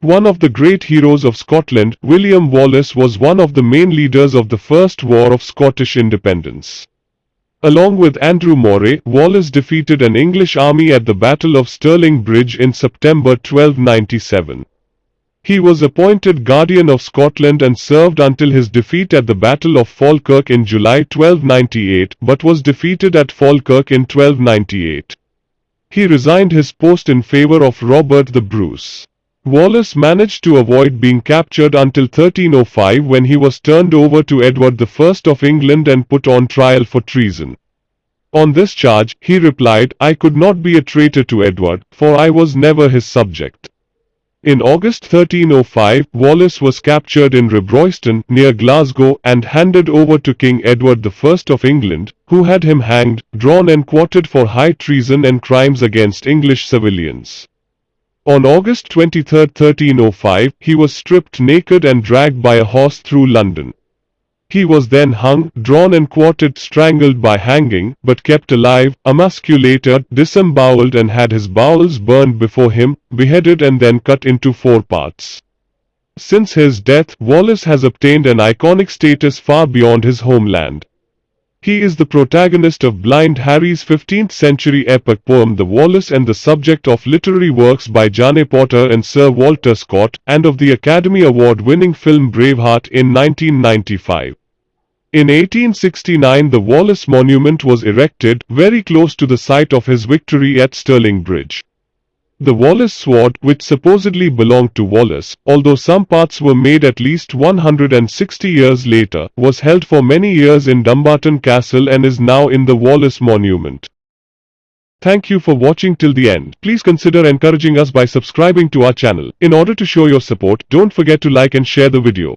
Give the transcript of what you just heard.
One of the great heroes of Scotland, William Wallace was one of the main leaders of the First War of Scottish Independence. Along with Andrew Moray, Wallace defeated an English army at the Battle of Stirling Bridge in September 1297. He was appointed Guardian of Scotland and served until his defeat at the Battle of Falkirk in July 1298 but was defeated at Falkirk in 1298. He resigned his post in favor of Robert the Bruce. Wallace managed to avoid being captured until 1305 when he was turned over to Edward I of England and put on trial for treason. On this charge, he replied, I could not be a traitor to Edward, for I was never his subject. In August 1305, Wallace was captured in Robroyston, near Glasgow, and handed over to King Edward I of England, who had him hanged, drawn and quartered for high treason and crimes against English civilians. On August 23, 1305, he was stripped naked and dragged by a horse through London. He was then hung, drawn and quartered, strangled by hanging, but kept alive, emasculated, disemboweled and had his bowels burned before him, beheaded and then cut into four parts. Since his death, Wallace has obtained an iconic status far beyond his homeland. He is the protagonist of Blind Harry's 15th century epic poem The Wallace and the subject of literary works by Jane Porter and Sir Walter Scott, and of the Academy Award-winning film Braveheart in 1995. In 1869 the Wallace Monument was erected, very close to the site of his victory at Stirling Bridge. The Wallace sword, which supposedly belonged to Wallace, although some parts were made at least 160 years later, was held for many years in Dumbarton Castle and is now in the Wallace Monument. Thank you for watching till the end. Please consider encouraging us by subscribing to our channel. In order to show your support, don't forget to like and share the video.